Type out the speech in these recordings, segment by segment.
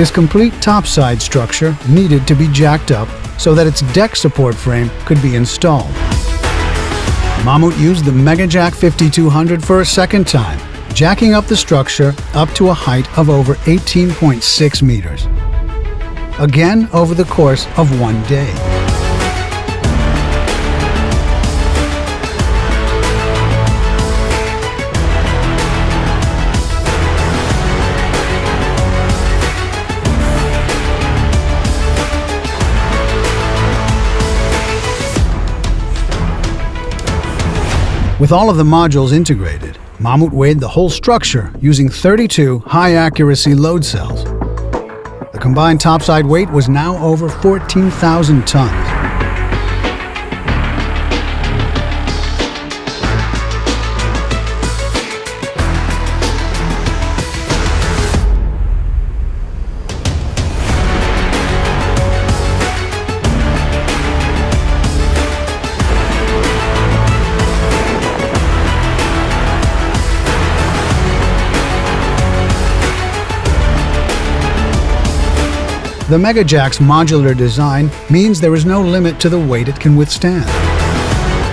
This complete topside structure needed to be jacked up so that its deck support frame could be installed. Mammoet used the MegaJack 5200 for a second time, jacking up the structure up to a height of over 18.6 meters. Again over the course of one day. With all of the modules integrated, Mammoet weighed the whole structure using 32 high-accuracy load cells. The combined topside weight was now over 14,000 tons. The MegaJack's modular design means there is no limit to the weight it can withstand.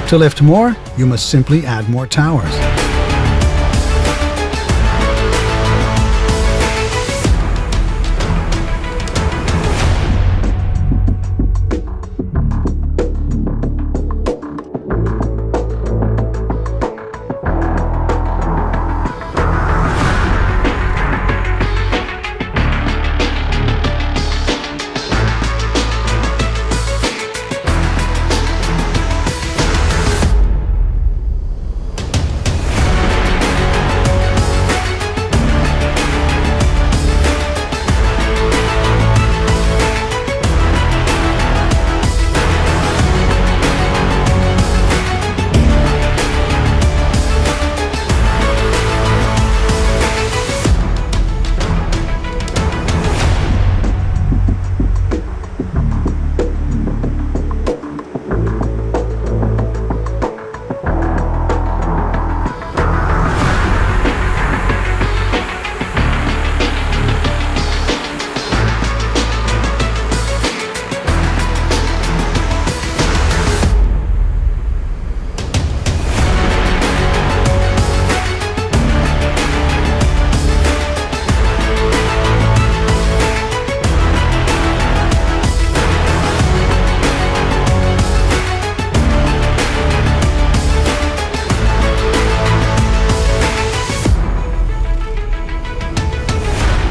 To lift more, you must simply add more towers.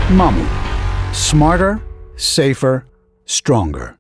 Mammoet. Smarter, safer, stronger.